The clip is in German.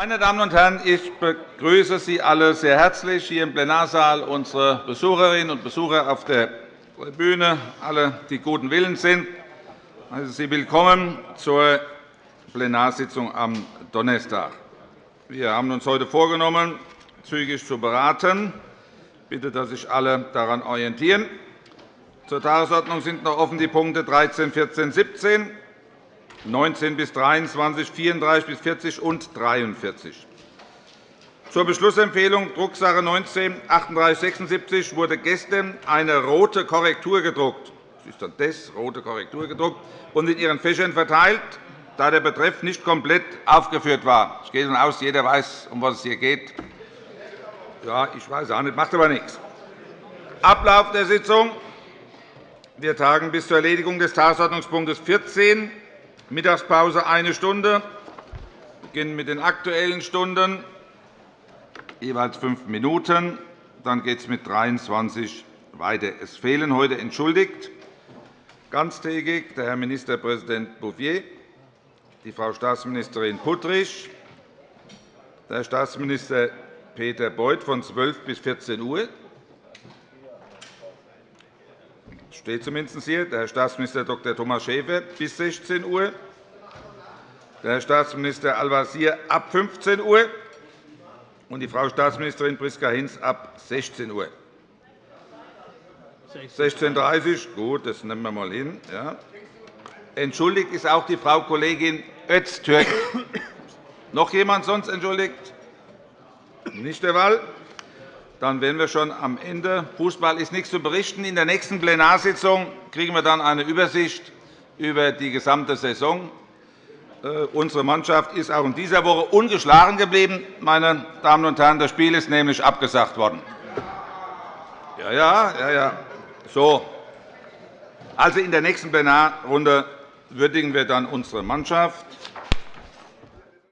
Meine Damen und Herren, ich begrüße Sie alle sehr herzlich hier im Plenarsaal, unsere Besucherinnen und Besucher auf der Tribüne, alle, die guten Willens sind. Heiße Sie willkommen zur Plenarsitzung am Donnerstag. Wir haben uns heute vorgenommen, zügig zu beraten. Ich bitte, dass sich alle daran orientieren. Zur Tagesordnung sind noch offen die Punkte 13, 14, 17, 19 bis 23, 34 bis 40 und 43. Zur Beschlussempfehlung Drucksache 19 3876 wurde gestern eine rote Korrektur gedruckt. Das ist dann das, rote Korrektur gedruckt und in Ihren Fächern verteilt, da der Betreff nicht komplett aufgeführt war. Ich gehe davon aus, jeder weiß, um was es hier geht. Ja, ich weiß auch nicht, macht aber nichts. Ablauf der Sitzung. Wir tagen bis zur Erledigung des Tagesordnungspunktes 14 Mittagspause eine Stunde. Wir beginnen mit den Aktuellen Stunden, jeweils fünf Minuten. Dann geht es mit 23 weiter. Es fehlen heute entschuldigt ganztägig der Herr Ministerpräsident Bouffier, die Frau Staatsministerin Puttrich, der Staatsminister Peter Beuth von 12 bis 14 Uhr. Das steht zumindest hier. Der Herr Staatsminister Dr. Thomas Schäfer bis 16 Uhr. Der Herr Staatsminister Al-Wazir ab 15 Uhr und die Frau Staatsministerin Priska Hinz ab 16 Uhr. 16.30 Uhr, gut, das nehmen wir einmal hin. Ja. Entschuldigt ist auch die Frau Kollegin Öztürk. Noch jemand sonst entschuldigt? Nicht der Fall. Dann wären wir schon am Ende. Fußball ist nichts zu berichten. In der nächsten Plenarsitzung kriegen wir dann eine Übersicht über die gesamte Saison. Äh, unsere Mannschaft ist auch in dieser Woche ungeschlagen geblieben. Meine Damen und Herren. Das Spiel ist nämlich abgesagt worden. Ja, ja, ja, ja. So. Also in der nächsten Plenarrunde würdigen wir dann unsere Mannschaft.